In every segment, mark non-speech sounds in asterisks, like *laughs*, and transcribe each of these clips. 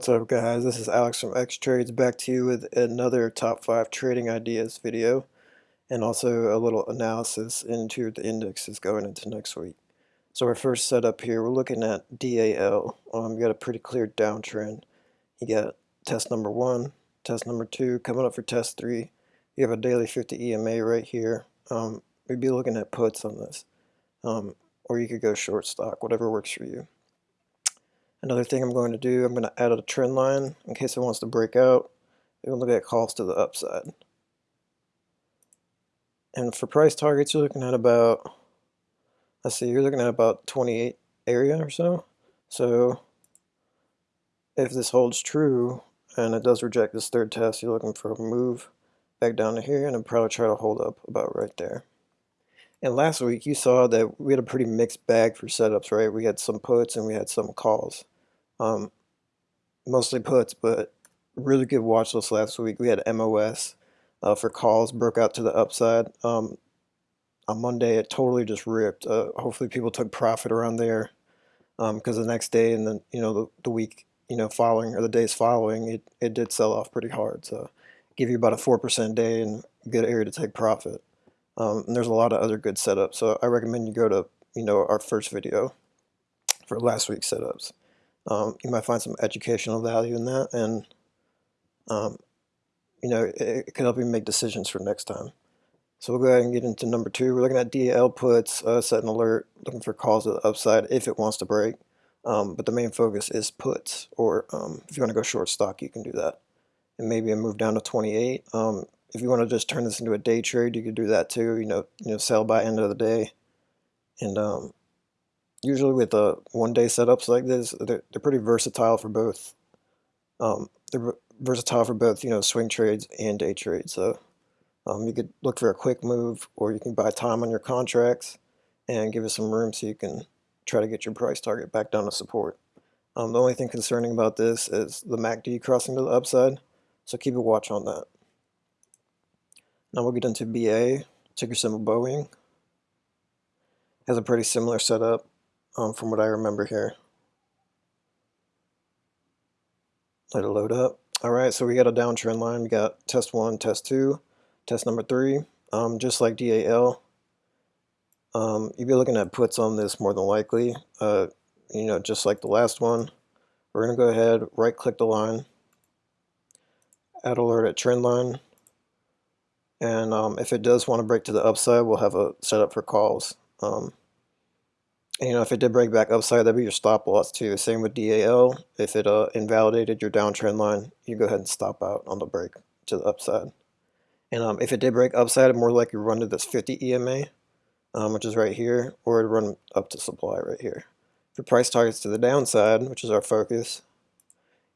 What's up guys, this is Alex from X Trades back to you with another top 5 trading ideas video and also a little analysis into the indexes going into next week. So our first setup here, we're looking at DAL. Um, you got a pretty clear downtrend. You got test number 1, test number 2, coming up for test 3. You have a daily 50 EMA right here. Um, we'd be looking at puts on this. Um, or you could go short stock, whatever works for you. Another thing I'm going to do, I'm going to add a trend line in case it wants to break out. We're going to look at calls to the upside. And for price targets, you're looking at about, let's see, you're looking at about 28 area or so. So if this holds true and it does reject this third test, you're looking for a move back down to here and I'll probably try to hold up about right there. And last week you saw that we had a pretty mixed bag for setups, right? We had some puts and we had some calls. Um, mostly puts, but really good watch list last week. We had MOS uh, for calls, broke out to the upside. Um, on Monday, it totally just ripped. Uh, hopefully, people took profit around there because um, the next day and then you know the, the week you know following or the days following, it it did sell off pretty hard. So give you about a four percent day and good area to take profit. Um, and there's a lot of other good setups. So I recommend you go to you know our first video for last week's setups. Um, you might find some educational value in that, and um, you know it, it, can help you make decisions for next time. So we'll go ahead and get into number two. We're looking at DAL puts, uh, set an alert, looking for calls to the upside if it wants to break. Um, but the main focus is puts, or um, if you want to go short stock, you can do that. And maybe a move down to 28. Um, if you want to just turn this into a day trade, you could do that too. You know, you know, sell by end of the day, and um, usually with uh, one day setups like this, they're, they're pretty versatile for both. Um, they're versatile for both, you know, swing trades and day trades. So um, you could look for a quick move, or you can buy time on your contracts and give it some room so you can try to get your price target back down to support. Um, the only thing concerning about this is the MACD crossing to the upside, so keep a watch on that. Now we'll get into BA, ticker symbol Boeing. Has a pretty similar setup um, from what I remember here. Let it load up. All right, so we got a downtrend line. We got test one, test two, test number three. Um, just like DAL, um, you'd be looking at puts on this more than likely. Uh, you know, just like the last one. We're going to go ahead, right click the line, add alert at trend line. And um, if it does want to break to the upside, we'll have a setup for calls. Um, and, you know, if it did break back upside, that'd be your stop loss too. Same with DAL. If it uh, invalidated your downtrend line, you go ahead and stop out on the break to the upside. And um, if it did break upside, it more likely run to this 50 EMA, um, which is right here, or it'd run up to supply right here. For price targets to the downside, which is our focus,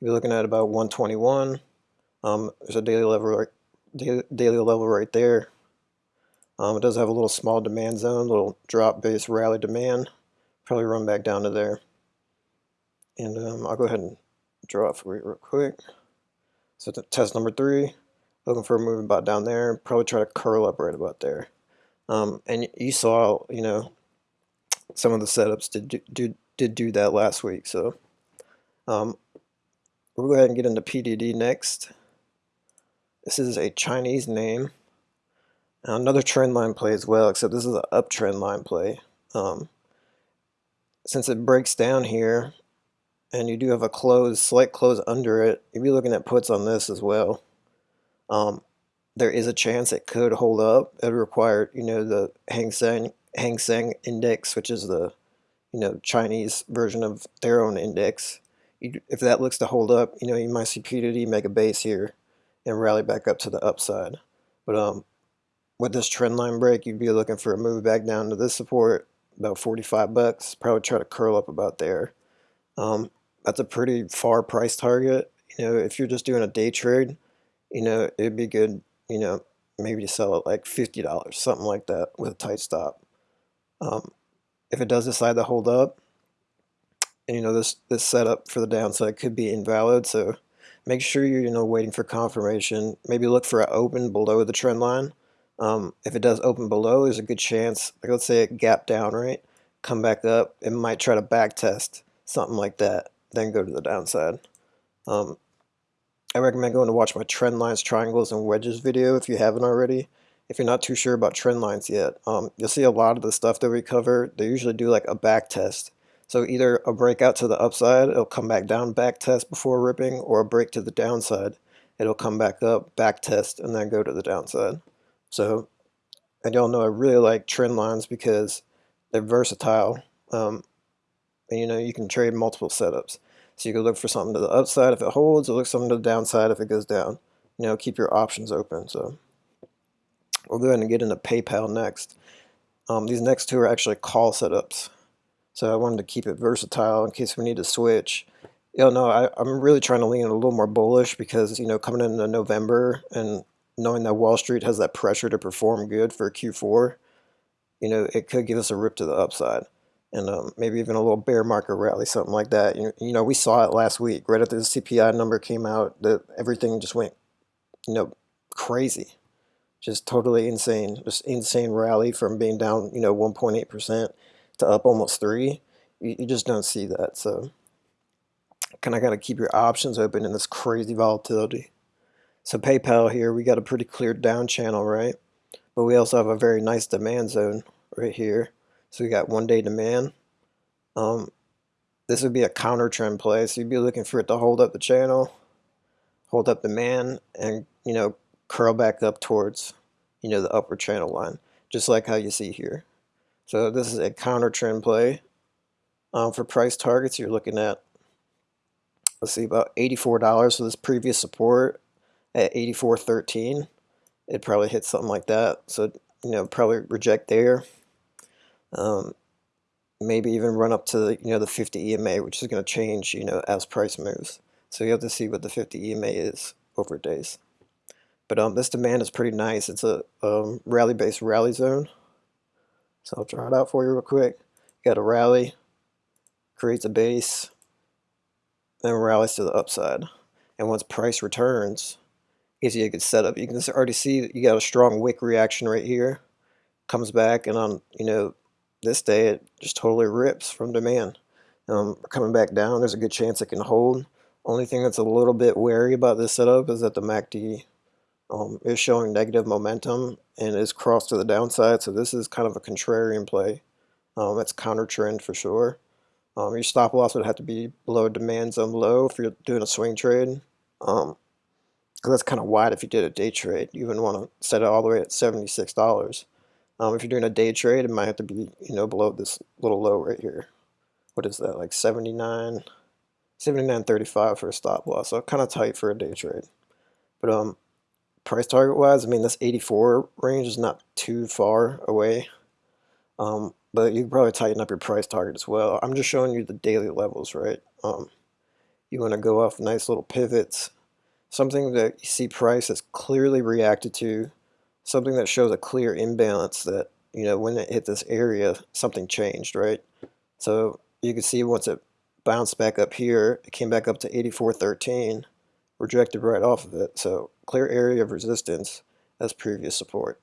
you're looking at about 121. Um, there's a daily level, daily level right there. Um, it does have a little small demand zone, little drop base rally demand probably run back down to there. And um, I'll go ahead and draw it for you real quick. So test number three, looking for a move about down there, probably try to curl up right about there. Um, and you saw, you know, some of the setups did do, did, did do that last week. So um, we'll go ahead and get into PDD next. This is a Chinese name. Now another trend line play as well, except this is an uptrend line play. Um, since it breaks down here and you do have a close, slight close under it, you'd be looking at puts on this as well. Um, there is a chance it could hold up. It would require, you know, the Hang Seng, Hang Seng index, which is the, you know, Chinese version of their own index. You, if that looks to hold up, you know, you might see PDD make a base here and rally back up to the upside. But um, with this trend line break, you'd be looking for a move back down to this support about 45 bucks. Probably try to curl up about there. Um, that's a pretty far price target. You know, if you're just doing a day trade, you know, it'd be good, you know, maybe to sell it like $50, something like that with a tight stop. Um, if it does decide to hold up, and you know, this, this setup for the downside could be invalid, so make sure you're, you know, waiting for confirmation. Maybe look for an open below the trend line um, if it does open below, there's a good chance, like let's say it gap down, right? Come back up, it might try to back test, something like that, then go to the downside. Um, I recommend going to watch my trend lines, triangles, and wedges video if you haven't already. If you're not too sure about trend lines yet, um, you'll see a lot of the stuff that we cover, they usually do like a back test. So either a breakout to the upside, it'll come back down, back test before ripping, or a break to the downside, it'll come back up, back test, and then go to the downside. So, and y'all know I really like trend lines because they're versatile. Um, and you know, you can trade multiple setups. So you can look for something to the upside if it holds, or look something to the downside if it goes down. You know, keep your options open. So we'll go ahead and get into PayPal next. Um, these next two are actually call setups. So I wanted to keep it versatile in case we need to switch. You know, I, I'm really trying to lean a little more bullish because, you know, coming into November and knowing that Wall Street has that pressure to perform good for Q4, you know, it could give us a rip to the upside and um, maybe even a little bear market rally, something like that. You, you know, we saw it last week, right after the CPI number came out, that everything just went, you know, crazy, just totally insane, just insane rally from being down, you know, 1.8% to up almost three. You, you just don't see that. So, kind of got to keep your options open in this crazy volatility. So PayPal here, we got a pretty clear down channel, right? But we also have a very nice demand zone right here. So we got one day demand. Um, this would be a counter trend play. So you'd be looking for it to hold up the channel, hold up demand, and you know curl back up towards you know the upper channel line, just like how you see here. So this is a counter trend play. Um, for price targets, you're looking at let's see about $84 for this previous support at 84.13. It probably hit something like that. So you know probably reject there um, maybe even run up to the, you know the 50 EMA, which is going to change you know as price moves. So you have to see what the 50 EMA is over days. But um, this demand is pretty nice. It's a um, rally-based rally zone. So I'll draw it out for you real quick. You got a rally, creates a base, then rallies to the upside. And once price returns, gives you a good setup. You can already see you got a strong wick reaction right here. Comes back and on you know this day it just totally rips from demand. Um, coming back down, there's a good chance it can hold. Only thing that's a little bit wary about this setup is that the MACD um, is showing negative momentum and is crossed to the downside. So this is kind of a contrarian play. Um, it's counter trend for sure. Um, your stop loss would have to be below demand zone low if you're doing a swing trade. Um, because that's kind of wide if you did a day trade. You wouldn't want to set it all the way at $76. Um, if you're doing a day trade, it might have to be, you know, below this little low right here. What is that, like 79, 79.35 for a stop loss. So kind of tight for a day trade. But um, price target wise, I mean, this 84 range is not too far away. Um, but you probably tighten up your price target as well. I'm just showing you the daily levels, right? Um, you want to go off nice little pivots, something that you see price has clearly reacted to something that shows a clear imbalance that, you know, when it hit this area, something changed, right? So you can see once it bounced back up here, it came back up to 84.13, rejected right off of it. So clear area of resistance as previous support.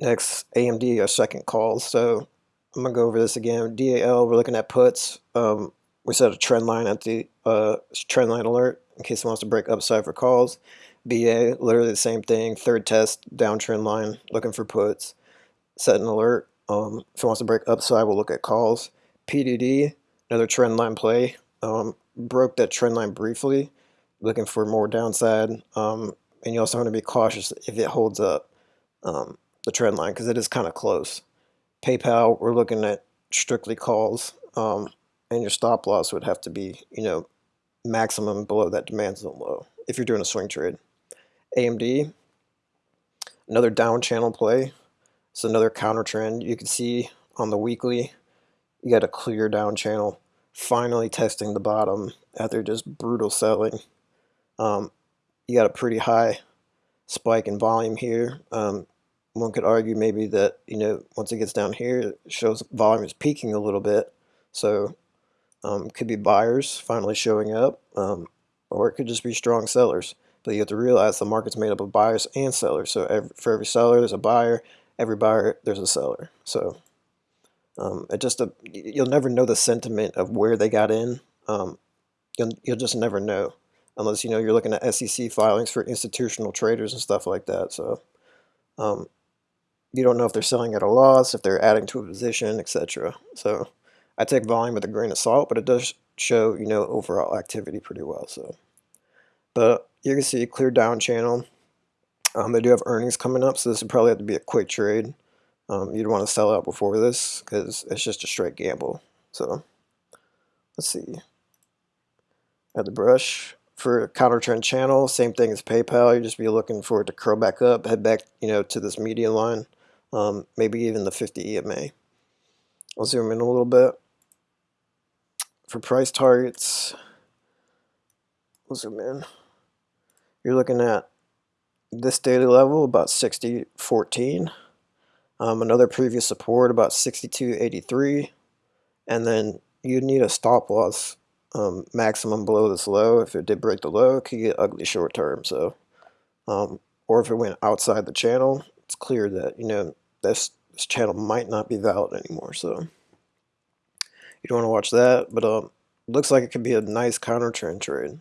Next, AMD, our second call. So I'm to go over this again. DAL, we're looking at puts. Um, we set a trend line at the uh, trend line alert in case it wants to break upside for calls. BA, literally the same thing. Third test, downtrend line, looking for puts. Set an alert. Um, if it wants to break upside, we'll look at calls. PDD, another trend line play. Um, broke that trend line briefly, looking for more downside. Um, and you also want to be cautious if it holds up um, the trend line because it is kind of close. PayPal, we're looking at strictly calls, um, and your stop loss would have to be, you know, maximum below that demand zone low if you're doing a swing trade. AMD, another down channel play. It's another counter trend. You can see on the weekly, you got a clear down channel, finally testing the bottom after just brutal selling. Um, you got a pretty high spike in volume here. Um, one could argue maybe that, you know, once it gets down here, it shows volume is peaking a little bit. So um, could be buyers finally showing up, um, or it could just be strong sellers. But you have to realize the market's made up of buyers and sellers. So every, for every seller, there's a buyer. Every buyer, there's a seller. So Um, it just a, you'll never know the sentiment of where they got in. Um, you'll you'll just never know unless you know you're looking at SEC filings for institutional traders and stuff like that. So um, you don't know if they're selling at a loss, if they're adding to a position, etc. So I take volume with a grain of salt, but it does show you know overall activity pretty well. So, but you can see clear down channel. Um, they do have earnings coming up, so this would probably have to be a quick trade. Um, you'd want to sell out before this because it's just a straight gamble. So let's see. Add the brush for counter trend channel. Same thing as PayPal. You'd just be looking for it to curl back up, head back, you know, to this median line, um, maybe even the 50 EMA. I'll zoom in a little bit. For price targets, we'll zoom in. You're looking at this daily level about 60.14. Um, another previous support about 62.83. And then you'd need a stop loss um, maximum below this low. If it did break the low, it could get ugly short term. So, um, or if it went outside the channel, it's clear that, you know, this, this channel might not be valid anymore. So you don't want to watch that, but um, looks like it could be a nice counter trend trade.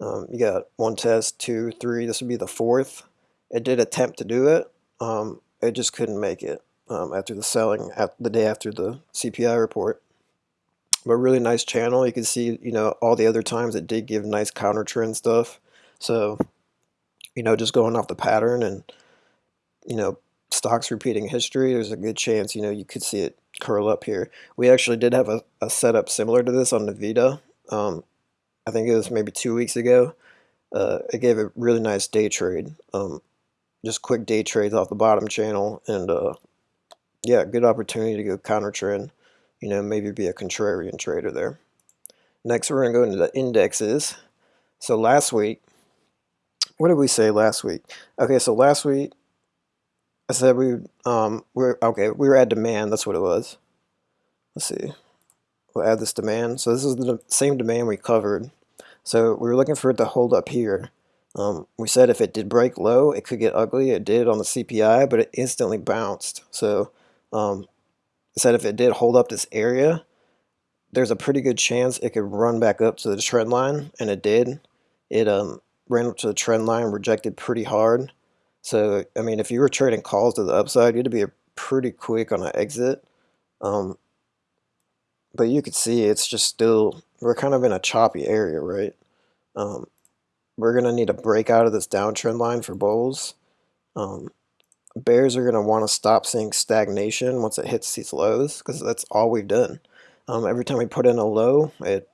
Um, you got one test, two, three. This would be the fourth. It did attempt to do it. Um, it just couldn't make it um, after the selling at the day after the CPI report. But really nice channel. You can see, you know, all the other times it did give nice counter trend stuff. So, you know, just going off the pattern and, you know, stocks repeating history, there's a good chance, you know, you could see it curl up here. We actually did have a, a setup similar to this on Nvidia. Um, I think it was maybe two weeks ago. Uh, it gave a really nice day trade. Um, just quick day trades off the bottom channel. And uh, yeah, good opportunity to go counter trend. You know, maybe be a contrarian trader there. Next, we're to go into the indexes. So last week, what did we say last week? Okay, so last week, I said we um we're okay, we were at demand, that's what it was. Let's see. We'll add this demand. So this is the same demand we covered so we were looking for it to hold up here. Um, we said if it did break low, it could get ugly. It did on the CPI, but it instantly bounced. So um, said if it did hold up this area, there's a pretty good chance it could run back up to the trend line, and it did. It um, ran up to the trend line, rejected pretty hard. So, I mean, if you were trading calls to the upside, you'd be pretty quick on an exit. Um, but you could see it's just still we're kind of in a choppy area, right? Um, we're going to need to break out of this downtrend line for bulls. Um, bears are going to want to stop seeing stagnation once it hits these lows because that's all we've done. Um, every time we put in a low, it,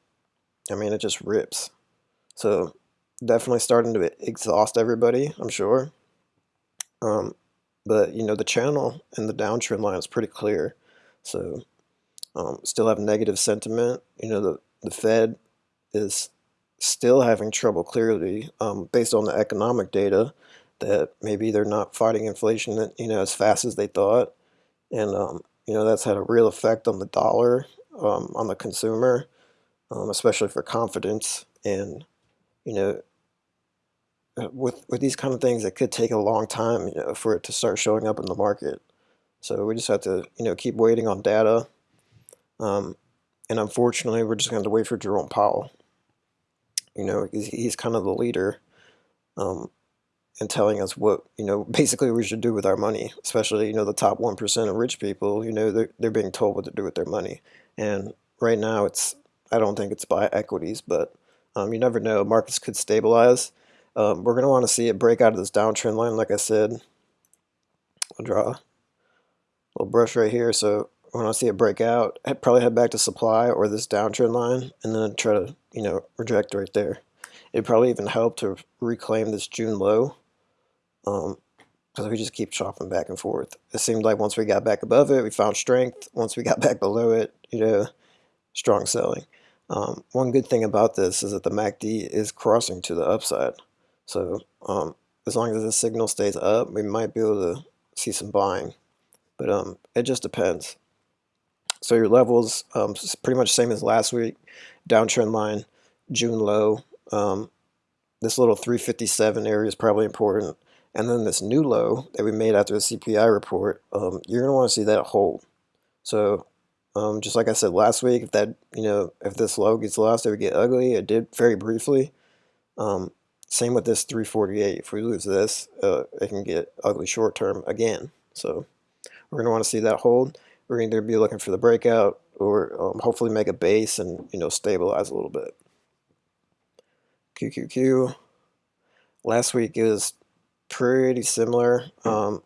I mean, it just rips. So definitely starting to exhaust everybody, I'm sure. Um, but, you know, the channel and the downtrend line is pretty clear. So um, still have negative sentiment. You know, the, the Fed is still having trouble clearly um, based on the economic data that maybe they're not fighting inflation you know as fast as they thought. And um, you know that's had a real effect on the dollar um, on the consumer um, especially for confidence and you know uh, with with these kind of things it could take a long time you know for it to start showing up in the market. So we just have to you know keep waiting on data. Um, and unfortunately, we're just going to wait for Jerome Powell. You know, he's, he's kind of the leader um, and telling us what, you know, *laughs* basically we should do with our money, especially, you know, the top 1% of rich people, you know, they're, they're being told what to do with their money. And right now it's, I don't think it's buy equities, but um, you never know. Markets could stabilize. Um, we're going to want to see it break out of this downtrend line, like I said. I'll draw a little brush right here. So when I see it break out, I'd probably head back to supply or this downtrend line and then try to, you know, reject right there. It'd probably even help to reclaim this June low um, because we just keep chopping back and forth. It seemed like once we got back above it, we found strength. Once we got *laughs* back below it, you know, strong selling. Um, one good thing about this is that the MACD is crossing to the upside. So um, as long as the signal stays up, we might be able to see some buying. But um, it just depends. So your levels, um, pretty much same as last week. Downtrend line, June low. Um, this little 357 area is probably important. And then this new low that we made after the CPI report, um, you're going to want to see that hold. So um, just like I said last week, if that you know if this low gets lost, it would get ugly. It did very briefly. Um, same with this 348. If we lose this, uh, it can get ugly short term again. So we're going to want to see that hold. We're going to be looking for the breakout or um, hopefully make a base and you know stabilize a little bit. QQQ. Last week is pretty similar. Um,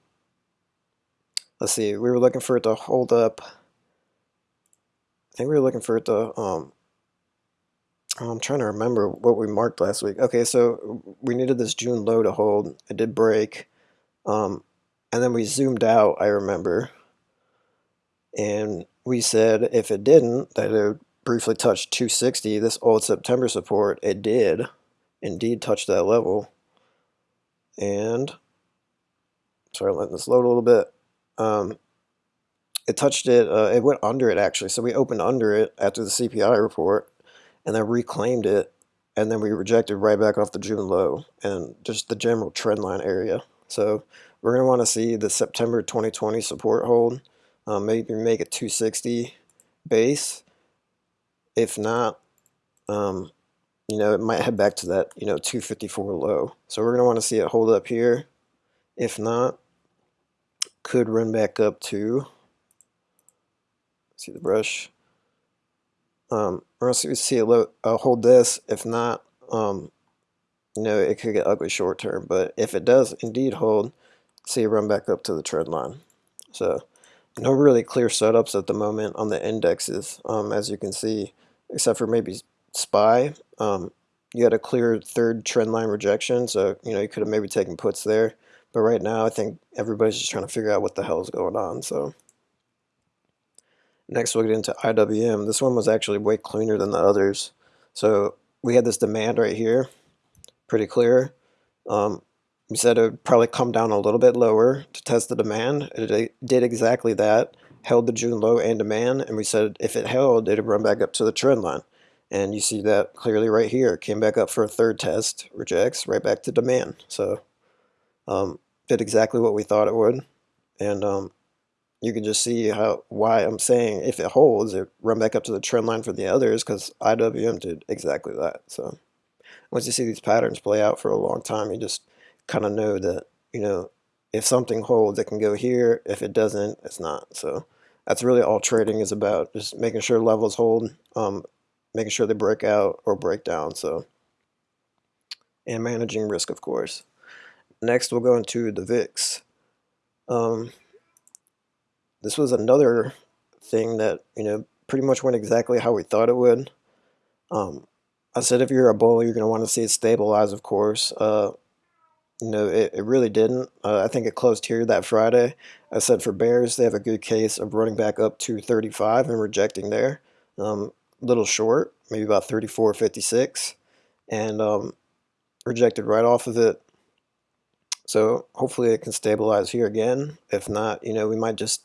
let's see, we were looking for it to hold up. I think we were looking for it to, um, I'm trying to remember what we marked last week. Okay, so we needed this June low to hold. It did break. Um, and then we zoomed out, I remember. And we said if it didn't, that it briefly touch 260, this old September support. It did indeed touch that level. And, sorry, I'm letting this load a little bit. Um, it touched it, uh, it went under it actually. So we opened under it after the CPI report and then reclaimed it. And then we rejected right back off the June low and just the general trend line area. So we're going to want to see the September 2020 support hold. Um, maybe make it 260 base. If not, um, you know, it might head back to that, you know, 254 low. So we're going to want to see it hold up here. If not, could run back up to, see the brush. Um, we're going to see it uh, hold this. If not, um, you know, it could get ugly short term. But if it does indeed hold, see it run back up to the trend line. So no really clear setups at the moment on the indexes, um, as you can see, except for maybe SPY. Um, you had a clear third trend line rejection, so you know you could have maybe taken puts there. But right now, I think everybody's just trying to figure out what the hell is going on. So next, we'll get into IWM. This one was actually way cleaner than the others. So we had this demand right here, pretty clear. Um, we said it would probably come down a little bit lower to test the demand. It did exactly that, held the June low and demand, and we said if it held, it'd run back up to the trend line. And you see that clearly right here. Came back up for a third test, rejects, right back to demand. So um, did exactly what we thought it would. And um, you can just see how why I'm saying if it holds, it run back up to the trend line for the others because IWM did exactly that. So once you see these patterns play out for a long time, you just kind of know that, you know, if something holds, it can go here. If it doesn't, it's not. So that's really all trading is about, just making sure levels hold, um, making sure they break out or break down. So, and managing risk, of course. Next, we'll go into the VIX. Um, this was another thing that, you know, pretty much went exactly how we thought it would. Um, I said if you're a bull, you're going to want to see it stabilize, of course. Uh, you know, it, it really didn't. Uh, I think it closed here that Friday. I said for Bears, they have a good case of running back up to 35 and rejecting there. Um, little short, maybe about 34.56, and um, rejected right off of it. So hopefully it can stabilize here again. If not, you know, we might just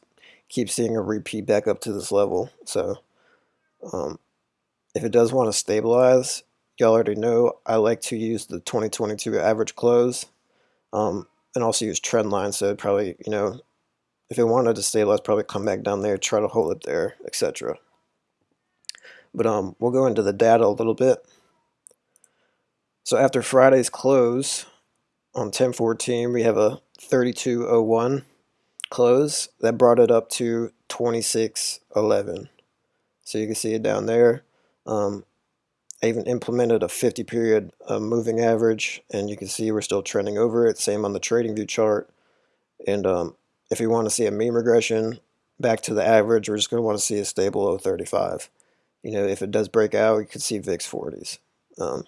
keep seeing a repeat back up to this level. So um, if it does want to stabilize, y'all already know I like to use the 2022 average close um, and also use trend line. So probably, you know, if it wanted to stabilize, probably come back down there, try to hold it there, etc. But um, we'll go into the data a little bit. So after Friday's close on 1014, we have a 3201 close that brought it up to 2611. So you can see it down there. Um, I even implemented a 50 period uh, moving average and you can see we're still trending over it. Same on the trading view chart. And um, if you want to see a mean regression back to the average, we're just going to want to see a stable 035 you know, if it does break out, you could see VIX 40s. Um,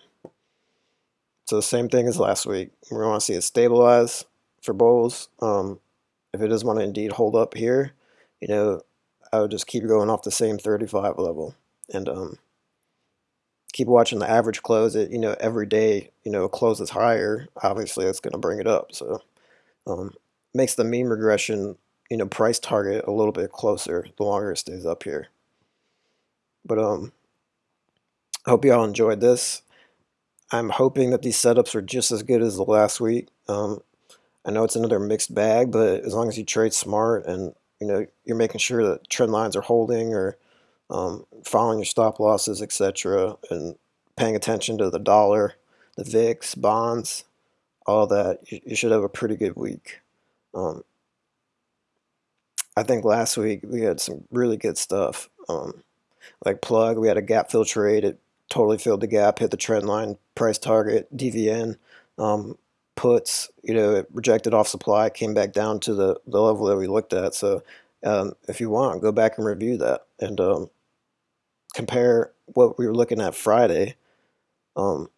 so the same thing as last week. We want to see it stabilize for bulls. Um, if it does want to indeed hold up here, you know, I would just keep going off the same 35 level and um, keep watching the average close. It you know every day you know closes higher. Obviously, it's going to bring it up. So um, makes the mean regression you know price target a little bit closer the longer it stays up here. But um, I hope y'all enjoyed this. I'm hoping that these setups are just as good as the last week. Um, I know it's another mixed bag, but as long as you trade smart and you know you're making sure that trend lines are holding or um, following your stop losses, etc., and paying attention to the dollar, the VIX, bonds, all that, you, you should have a pretty good week. Um, I think last week we had some really good stuff. Um, like plug, we had a gap fill trade. It totally filled the gap, hit the trend line, price target, DVN. Um, puts, you know, it rejected off supply, came back down to the, the level that we looked at. So um, if you want, go back and review that and um, compare what we were looking at Friday um,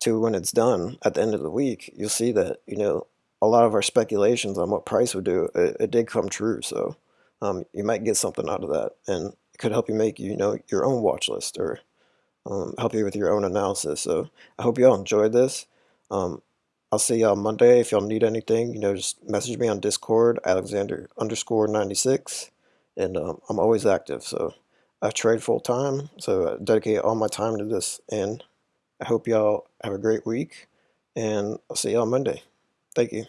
to when it's done at the end of the week. You'll see that, you know, a lot of our speculations on what price would do, it, it did come true. So um, you might get something out of that, and it could help you make you know your own watch list or um, help you with your own analysis. So I hope you all enjoyed this. Um, I'll see y'all Monday. If y'all need anything, you know, just message me on Discord, Alexander underscore 96, and um, I'm always active. So I trade full time, so I dedicate all my time to this, and I hope y'all have a great week, and I'll see y'all Monday. Thank you.